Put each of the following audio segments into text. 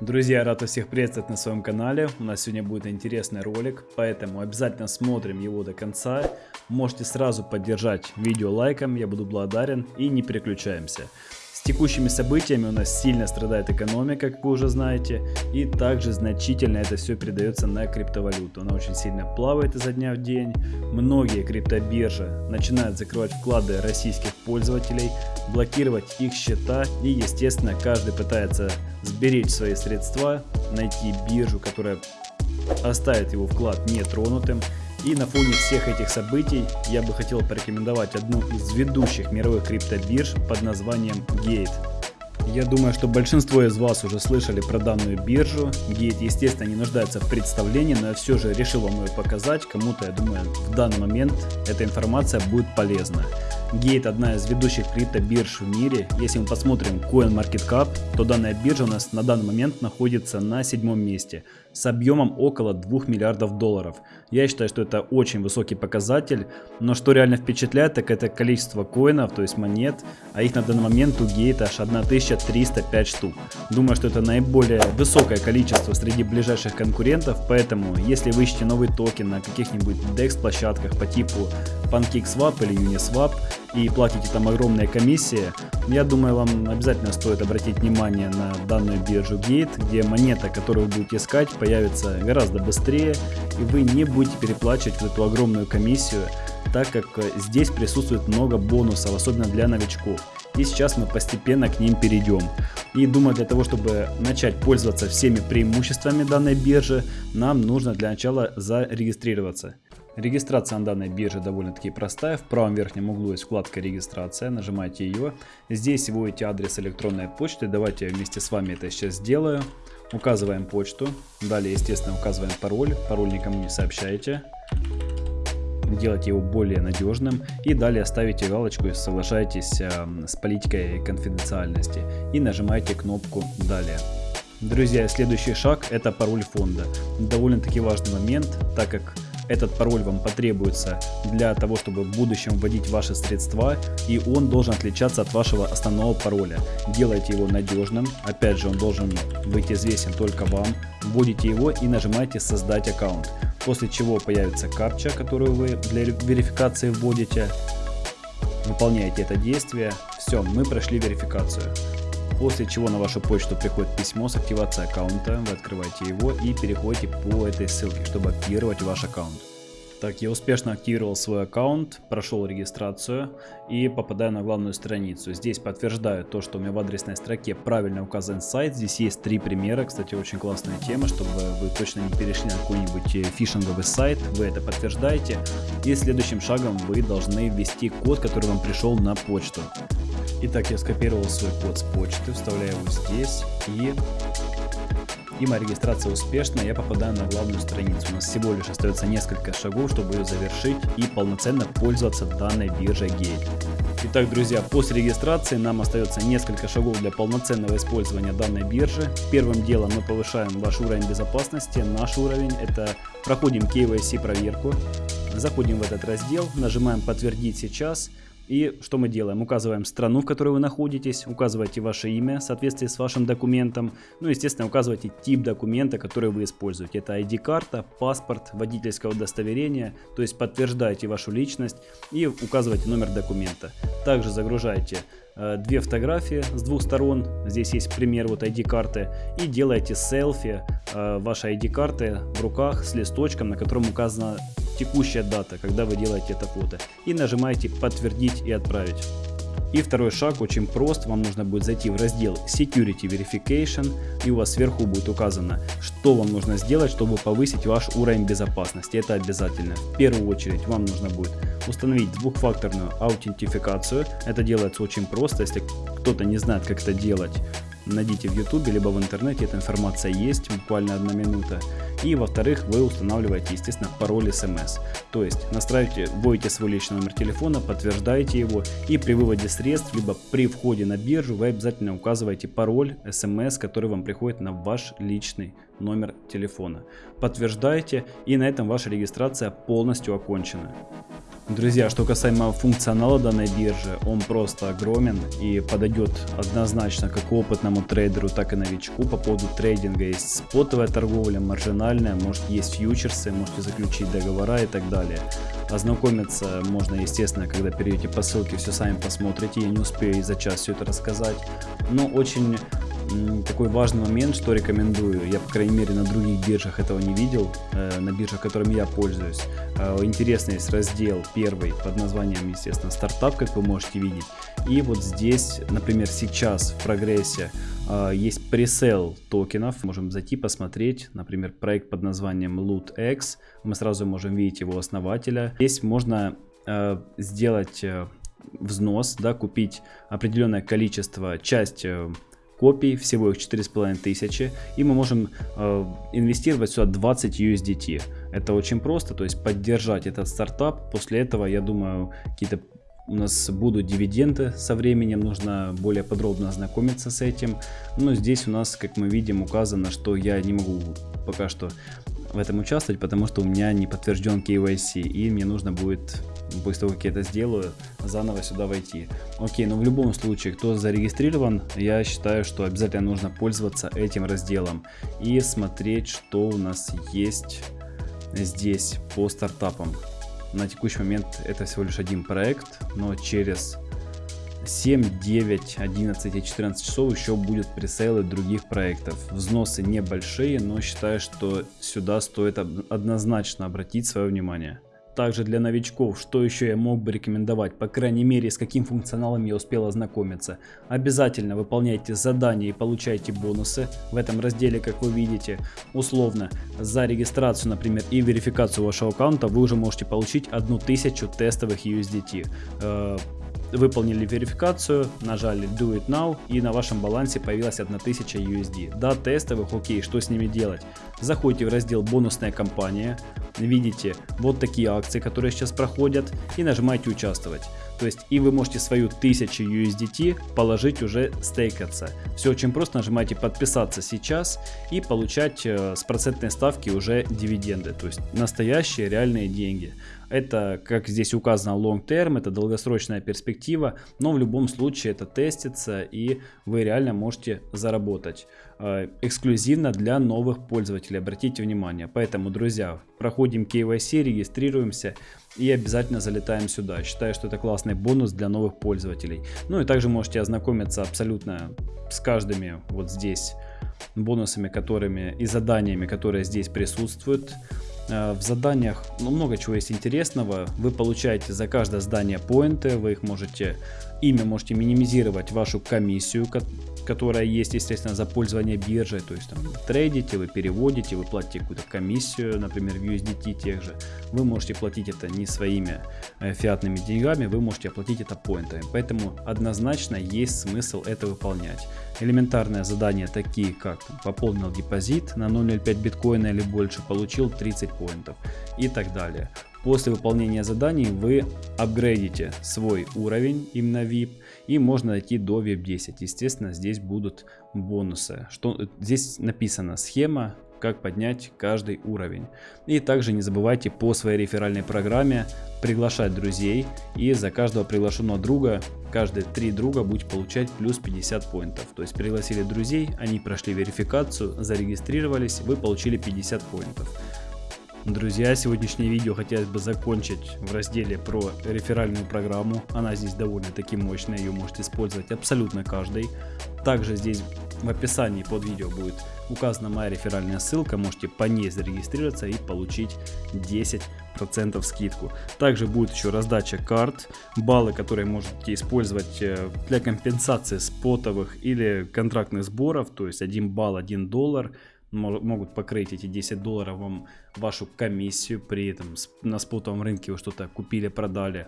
Друзья, рад всех приветствовать на своем канале. У нас сегодня будет интересный ролик, поэтому обязательно смотрим его до конца. Можете сразу поддержать видео лайком, я буду благодарен и не переключаемся. Текущими событиями у нас сильно страдает экономика, как вы уже знаете, и также значительно это все передается на криптовалюту. Она очень сильно плавает изо дня в день. Многие криптобиржи начинают закрывать вклады российских пользователей, блокировать их счета и, естественно, каждый пытается сберечь свои средства, найти биржу, которая оставит его вклад нетронутым и на фоне всех этих событий я бы хотел порекомендовать одну из ведущих мировых криптобирж под названием Gate. Я думаю, что большинство из вас уже слышали про данную биржу. Gate, естественно, не нуждается в представлении, но я все же решил вам ее показать. Кому-то, я думаю, в данный момент эта информация будет полезна. Gate одна из ведущих криптобирж в мире. Если мы посмотрим CoinMarketCap, то данная биржа у нас на данный момент находится на седьмом месте с объемом около 2 миллиардов долларов. Я считаю, что это очень высокий показатель, но что реально впечатляет, так это количество коинов, то есть монет, а их на данный момент у Gate аж 1305 штук. Думаю, что это наиболее высокое количество среди ближайших конкурентов, поэтому если вы ищете новый токен на каких-нибудь DEX площадках по типу PancakeSwap или Uniswap, и платите там огромные комиссии, я думаю, вам обязательно стоит обратить внимание на данную биржу Gate, где монета, которую вы будете искать, появится гораздо быстрее, и вы не будете переплачивать вот эту огромную комиссию, так как э, здесь присутствует много бонусов, особенно для новичков. И сейчас мы постепенно к ним перейдем. И думаю, для того, чтобы начать пользоваться всеми преимуществами данной биржи, нам нужно для начала зарегистрироваться. Регистрация на данной бирже довольно-таки простая. В правом верхнем углу есть вкладка регистрация, нажимаете ее. Здесь вводите адрес электронной почты. Давайте я вместе с вами это сейчас сделаю. Указываем почту. Далее, естественно, указываем пароль. Пароль никому не сообщаете. Делайте его более надежным. И далее ставите галочку и соглашаетесь э, с политикой конфиденциальности. И нажимаете кнопку «Далее». Друзья, следующий шаг это пароль фонда. Довольно-таки важный момент, так как этот пароль вам потребуется для того, чтобы в будущем вводить ваши средства, и он должен отличаться от вашего основного пароля. Делайте его надежным, опять же он должен быть известен только вам. Вводите его и нажимаете создать аккаунт. После чего появится капча, которую вы для верификации вводите. Выполняете это действие. Все, мы прошли верификацию. После чего на вашу почту приходит письмо с активацией аккаунта, вы открываете его и переходите по этой ссылке, чтобы активировать ваш аккаунт. Так, я успешно активировал свой аккаунт, прошел регистрацию и попадаю на главную страницу. Здесь подтверждаю то, что у меня в адресной строке правильно указан сайт. Здесь есть три примера, кстати, очень классная тема, чтобы вы точно не перешли на какой-нибудь э, фишинговый сайт. Вы это подтверждаете. И следующим шагом вы должны ввести код, который вам пришел на почту. Итак, я скопировал свой код с почты, вставляю его здесь и... И моя регистрация успешна, я попадаю на главную страницу. У нас всего лишь остается несколько шагов, чтобы ее завершить и полноценно пользоваться данной биржей Gate. Итак, друзья, после регистрации нам остается несколько шагов для полноценного использования данной биржи. Первым делом мы повышаем ваш уровень безопасности. Наш уровень это проходим KYC проверку. Заходим в этот раздел, нажимаем подтвердить сейчас. И что мы делаем? Указываем страну, в которой вы находитесь, указываете ваше имя в соответствии с вашим документом, ну естественно указываете тип документа, который вы используете. Это ID-карта, паспорт, водительское удостоверение, то есть подтверждаете вашу личность и указываете номер документа. Также загружаете Э, две фотографии с двух сторон, здесь есть пример вот ID-карты, и делаете селфи э, вашей ID-карты в руках с листочком, на котором указана текущая дата, когда вы делаете это фото, и нажимаете подтвердить и отправить. И второй шаг очень прост, вам нужно будет зайти в раздел Security Verification и у вас сверху будет указано, что вам нужно сделать, чтобы повысить ваш уровень безопасности. Это обязательно. В первую очередь вам нужно будет установить двухфакторную аутентификацию. Это делается очень просто, если кто-то не знает как это делать, найдите в YouTube либо в интернете, эта информация есть, буквально одна минута. И во-вторых, вы устанавливаете, естественно, пароль SMS. То есть настраиваете, вводите свой личный номер телефона, подтверждаете его и при выводе средств, либо при входе на биржу вы обязательно указываете пароль SMS, который вам приходит на ваш личный номер телефона. Подтверждаете и на этом ваша регистрация полностью окончена. Друзья, что касаемо функционала данной биржи, он просто огромен и подойдет однозначно как опытному трейдеру, так и новичку. По поводу трейдинга есть спотовая торговля, маржинальная, может есть фьючерсы, можете заключить договора и так далее. Ознакомиться можно, естественно, когда перейдете по ссылке, все сами посмотрите. Я не успею за час все это рассказать. Но очень такой важный момент, что рекомендую. Я, по крайней мере, на других биржах этого не видел. Э, на биржах, которыми я пользуюсь. Э, интересный есть раздел первый под названием, естественно, стартап, как вы можете видеть. И вот здесь, например, сейчас в прогрессе э, есть пресейл токенов. Можем зайти посмотреть. Например, проект под названием LootX. Мы сразу можем видеть его основателя. Здесь можно сделать взнос, да, купить определенное количество, часть копий, всего их 4500, и мы можем э, инвестировать сюда 20 USDT. Это очень просто, то есть поддержать этот стартап, после этого, я думаю, какие-то у нас будут дивиденды со временем, нужно более подробно ознакомиться с этим. Но здесь у нас, как мы видим, указано, что я не могу пока что в этом участвовать, потому что у меня не подтвержден KYC, и мне нужно будет после того, как я это сделаю, заново сюда войти. Окей, но в любом случае, кто зарегистрирован, я считаю, что обязательно нужно пользоваться этим разделом и смотреть, что у нас есть здесь по стартапам. На текущий момент это всего лишь один проект, но через 7, 9, 11 и 14 часов еще будет пресейлы других проектов. Взносы небольшие, но считаю, что сюда стоит однозначно обратить свое внимание. Также для новичков, что еще я мог бы рекомендовать, по крайней мере с каким функционалом я успел ознакомиться. Обязательно выполняйте задания и получайте бонусы в этом разделе, как вы видите. Условно, за регистрацию, например, и верификацию вашего аккаунта вы уже можете получить 1000 тестовых USDT выполнили верификацию, нажали Do It Now и на вашем балансе появилась 1000 USD. Да, тестовых, окей, что с ними делать? Заходите в раздел бонусная компания, видите вот такие акции, которые сейчас проходят и нажимаете участвовать. То есть и вы можете свою 1000 USDT положить уже стейкаться. Все очень просто, нажимаете подписаться сейчас и получать э, с процентной ставки уже дивиденды. То есть настоящие реальные деньги. Это, как здесь указано, long term, это долгосрочная перспектива, но в любом случае это тестится и вы реально можете заработать. Э, эксклюзивно для новых пользователей, обратите внимание. Поэтому, друзья, проходим KYC, регистрируемся и обязательно залетаем сюда. Считаю, что это классный бонус для новых пользователей. Ну и также можете ознакомиться абсолютно с каждыми вот здесь бонусами, которыми и заданиями, которые здесь присутствуют. Э, в заданиях ну, много чего есть интересного. Вы получаете за каждое здание поинты, вы их можете, ими можете минимизировать вашу комиссию, которая есть, естественно, за пользование биржей. То есть там трейдите, вы переводите, вы платите какую-то комиссию, например, в USDT тех же. Вы можете платить это не своими э, фиатными деньгами, вы можете оплатить это поинтами. Поэтому однозначно есть смысл это выполнять. Элементарные задания такие как пополнил депозит на 0.05 биткоина или больше, получил 30 поинтов и так далее. После выполнения заданий вы апгрейдите свой уровень именно VIP и можно дойти до VIP 10. Естественно, здесь будут бонусы. Что, здесь написана схема, как поднять каждый уровень. И также не забывайте по своей реферальной программе приглашать друзей. И за каждого приглашенного друга, каждые три друга будете получать плюс 50 поинтов. То есть пригласили друзей, они прошли верификацию, зарегистрировались, вы получили 50 поинтов. Друзья, сегодняшнее видео хотелось бы закончить в разделе про реферальную программу. Она здесь довольно-таки мощная, ее может использовать абсолютно каждый. Также здесь в описании под видео будет указана моя реферальная ссылка, можете по ней зарегистрироваться и получить 10% скидку. Также будет еще раздача карт, баллы, которые можете использовать э, для компенсации спотовых или контрактных сборов, то есть 1 балл 1 доллар могут покрыть эти 10 долларов вам вашу комиссию при этом на спотовом рынке вы что-то купили продали.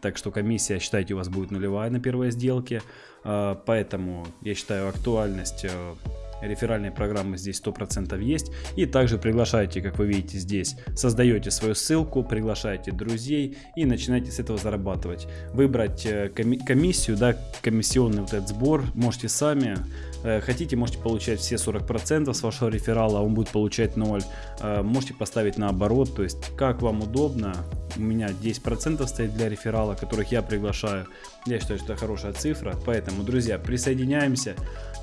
Так что комиссия считайте у вас будет нулевая на первой сделке. А, поэтому я считаю актуальность э, реферальные программы здесь 100% есть. И также приглашайте, как вы видите здесь, создаете свою ссылку, приглашаете друзей и начинаете с этого зарабатывать. Выбрать э, комиссию, да, комиссионный вот этот сбор можете сами. Э, хотите, можете получать все 40% с вашего реферала, он будет получать 0. Э, можете поставить наоборот, то есть как вам удобно. У меня 10% стоит для реферала, которых я приглашаю. Я считаю, что это хорошая цифра. Поэтому, друзья, присоединяемся.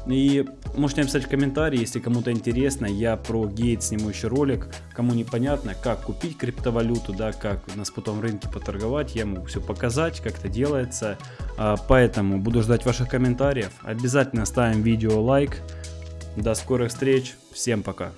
И можете написать в комментарии, если кому-то интересно, я про гейт сниму еще ролик. Кому непонятно, как купить криптовалюту, да, как на спотом рынке поторговать, я могу все показать, как это делается. А, поэтому буду ждать ваших комментариев. Обязательно ставим видео лайк. До скорых встреч. Всем пока.